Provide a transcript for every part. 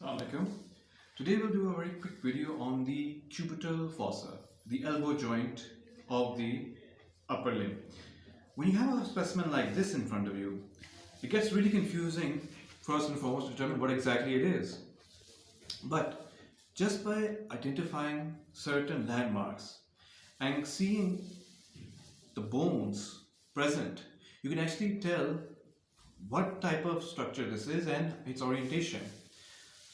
Assalamualaikum. Today we'll do a very quick video on the cubital fossa, the elbow joint of the upper limb. When you have a specimen like this in front of you, it gets really confusing first and foremost to determine what exactly it is. But just by identifying certain landmarks and seeing the bones present, you can actually tell what type of structure this is and its orientation.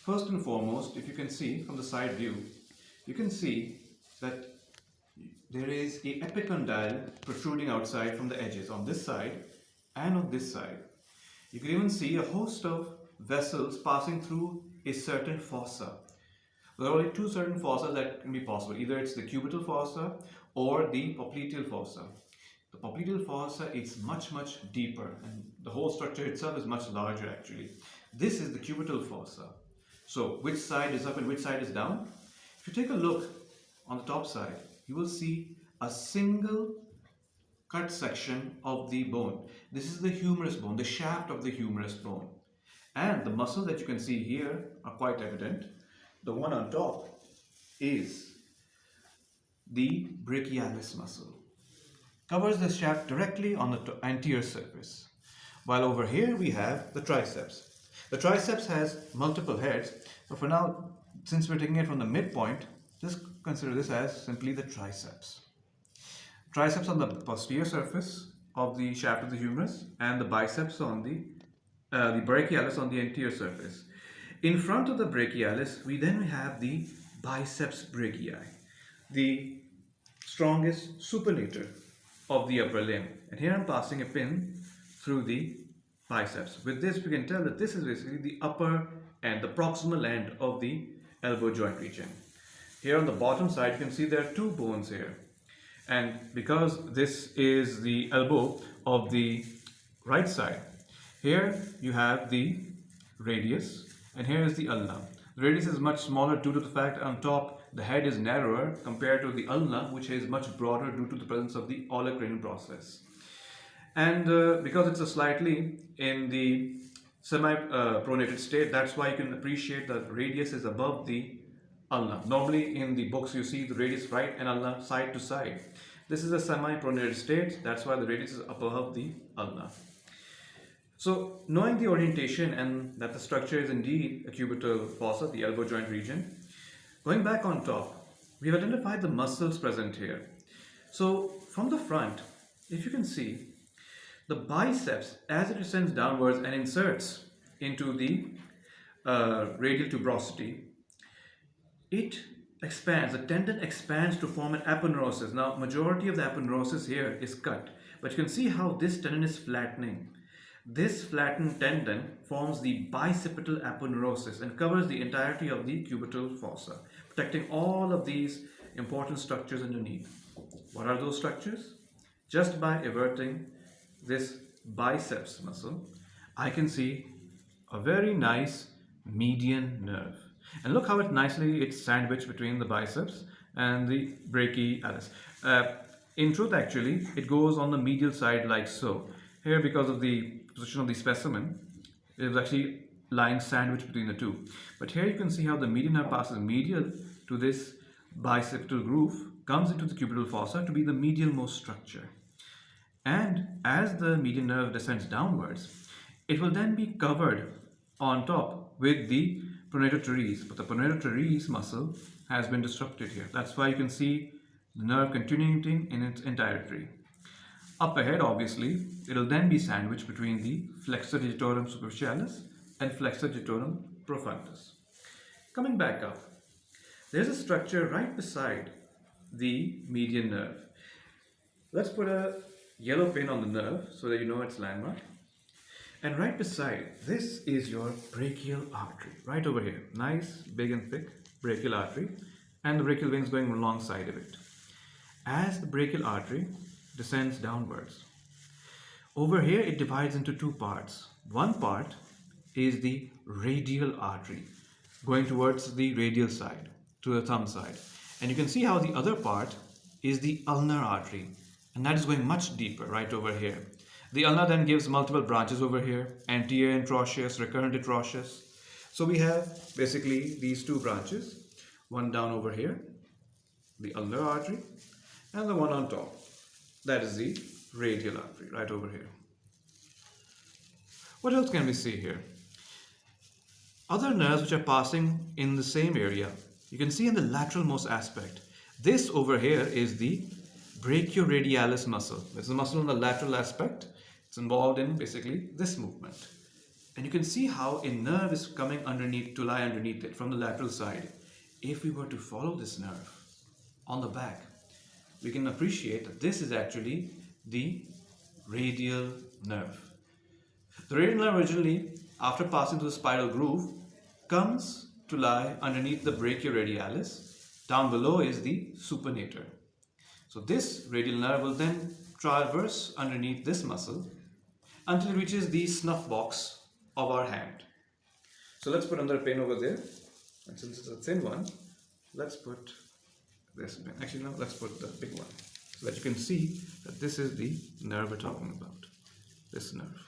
First and foremost, if you can see from the side view, you can see that there is a epicondyle protruding outside from the edges on this side and on this side. You can even see a host of vessels passing through a certain fossa. There are only two certain fossa that can be possible. Either it's the cubital fossa or the popliteal fossa. The popliteal fossa is much much deeper and the whole structure itself is much larger actually. This is the cubital fossa. So which side is up and which side is down? If you take a look on the top side, you will see a single cut section of the bone. This is the humerus bone, the shaft of the humerus bone. And the muscles that you can see here are quite evident. The one on top is the brachialis muscle. Covers the shaft directly on the anterior surface. While over here we have the triceps. The triceps has multiple heads, but for now, since we're taking it from the midpoint, just consider this as simply the triceps. Triceps on the posterior surface of the shaft of the humerus and the biceps on the, uh, the brachialis on the anterior surface. In front of the brachialis, we then have the biceps brachii, the strongest supinator of the upper limb. And here I'm passing a pin through the biceps. With this, we can tell that this is basically the upper and the proximal end of the elbow joint region. Here on the bottom side, you can see there are two bones here. And because this is the elbow of the right side, here you have the radius and here is the ulna. The radius is much smaller due to the fact on top the head is narrower compared to the ulna which is much broader due to the presence of the olecranon process and uh, because it's a slightly in the semi-pronated uh, state that's why you can appreciate that radius is above the ulna. Normally in the books you see the radius right and ulna side to side. This is a semi-pronated state that's why the radius is above the ulna. So knowing the orientation and that the structure is indeed a cubital fossa the elbow joint region going back on top we've identified the muscles present here. So from the front if you can see the biceps, as it descends downwards and inserts into the uh, radial tuberosity, it expands, the tendon expands to form an aponeurosis. Now, majority of the aponeurosis here is cut, but you can see how this tendon is flattening. This flattened tendon forms the bicipital aponeurosis and covers the entirety of the cubital fossa, protecting all of these important structures underneath. What are those structures? Just by averting this biceps muscle, I can see a very nice median nerve. And look how it nicely it's sandwiched between the biceps and the brachialis. Uh, in truth, actually, it goes on the medial side like so. Here, because of the position of the specimen, it is actually lying sandwiched between the two. But here you can see how the median nerve passes medial to this bicipital groove, comes into the cubital fossa to be the medial most structure. And as the median nerve descends downwards, it will then be covered on top with the pronator teres. But the pronator teres muscle has been disrupted here. That's why you can see the nerve continuing in its entirety. Up ahead, obviously, it will then be sandwiched between the flexor digitorum superficialis and flexor digitorum profundus. Coming back up, there's a structure right beside the median nerve. Let's put a yellow pin on the nerve so that you know its landmark. And right beside, this is your brachial artery, right over here. Nice, big and thick brachial artery and the brachial veins going alongside of it. As the brachial artery descends downwards, over here it divides into two parts. One part is the radial artery going towards the radial side, to the thumb side. And you can see how the other part is the ulnar artery and that is going much deeper right over here. The ulna then gives multiple branches over here, anterior interosseous, recurrent interosseous. So we have basically these two branches, one down over here, the ulnar artery, and the one on top, that is the radial artery right over here. What else can we see here? Other nerves which are passing in the same area, you can see in the lateral most aspect. This over here is the brachioradialis muscle. This is a muscle on the lateral aspect. It's involved in basically this movement. And you can see how a nerve is coming underneath to lie underneath it from the lateral side. If we were to follow this nerve on the back, we can appreciate that this is actually the radial nerve. The radial nerve originally, after passing through the spiral groove, comes to lie underneath the brachioradialis. Down below is the supinator. So this radial nerve will then traverse underneath this muscle until it reaches the snuff box of our hand. So let's put another pin over there. And since it's a thin one, let's put this pin. Actually, no, let's put the big one so that you can see that this is the nerve we're talking about. This nerve.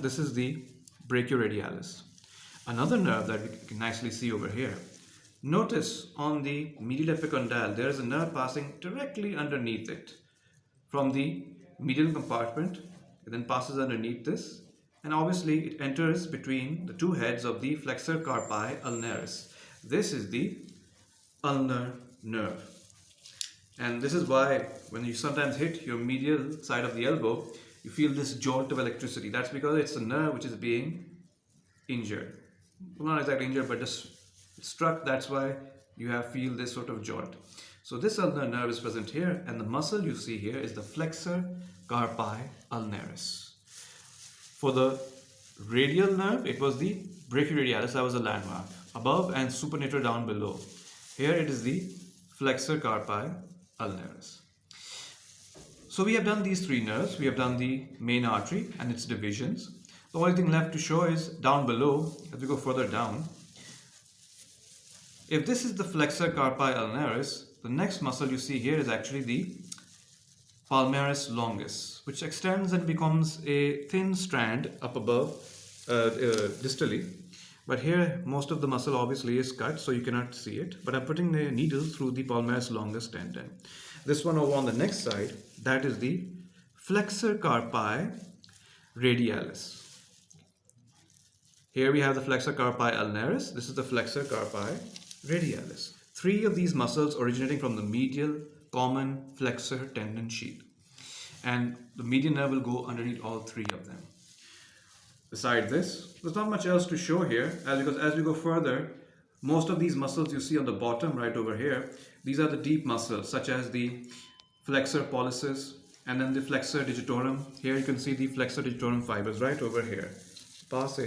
This is the brachioradialis. Another nerve that we can nicely see over here. Notice on the medial epicondyle, there is a nerve passing directly underneath it. From the medial compartment, it then passes underneath this, and obviously it enters between the two heads of the flexor carpi ulnaris. This is the ulnar nerve. And this is why when you sometimes hit your medial side of the elbow, you feel this jolt of electricity. That's because it's a nerve which is being injured. Well, not exactly injured, but just struck. That's why you have feel this sort of jolt. So this ulnar nerve is present here, and the muscle you see here is the flexor carpi ulnaris. For the radial nerve, it was the brachioradialis, that was a landmark. Above and supinator down below. Here it is the flexor carpi ulnaris. So we have done these three nerves. We have done the main artery and its divisions. The only thing left to show is down below, as we go further down. If this is the flexor carpi ulnaris, the next muscle you see here is actually the palmaris longus, which extends and becomes a thin strand up above uh, uh, distally. But here, most of the muscle obviously is cut, so you cannot see it. But I'm putting the needle through the palmaris longus tendon. This one over on the next side, that is the flexor carpi radialis. Here we have the flexor carpi ulnaris. This is the flexor carpi radialis. Three of these muscles originating from the medial common flexor tendon sheath. And the median nerve will go underneath all three of them. Besides this, there's not much else to show here as because as we go further, most of these muscles you see on the bottom right over here, these are the deep muscles such as the flexor pollicis and then the flexor digitorum. Here you can see the flexor digitorum fibers right over here. Pass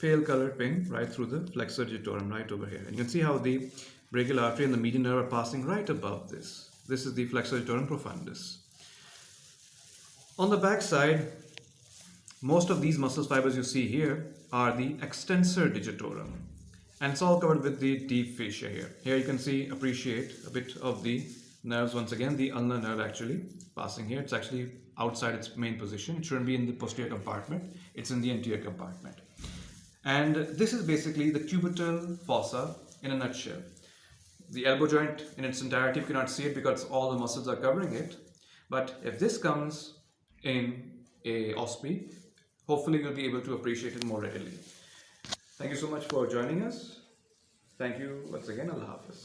pale colored pin right through the flexor digitorum right over here. And you can see how the brachial artery and the median nerve are passing right above this. This is the flexor digitorum profundus. On the back side, most of these muscle fibers you see here are the extensor digitorum and it's all covered with the deep fascia here. Here you can see, appreciate a bit of the nerves once again, the ulnar nerve actually passing here. It's actually outside its main position. It shouldn't be in the posterior compartment. It's in the anterior compartment. And this is basically the cubital fossa in a nutshell. The elbow joint in its entirety, you cannot see it because all the muscles are covering it. But if this comes in a OSPE, hopefully you'll be able to appreciate it more readily. Thank you so much for joining us. Thank you once again. Allah Hafiz.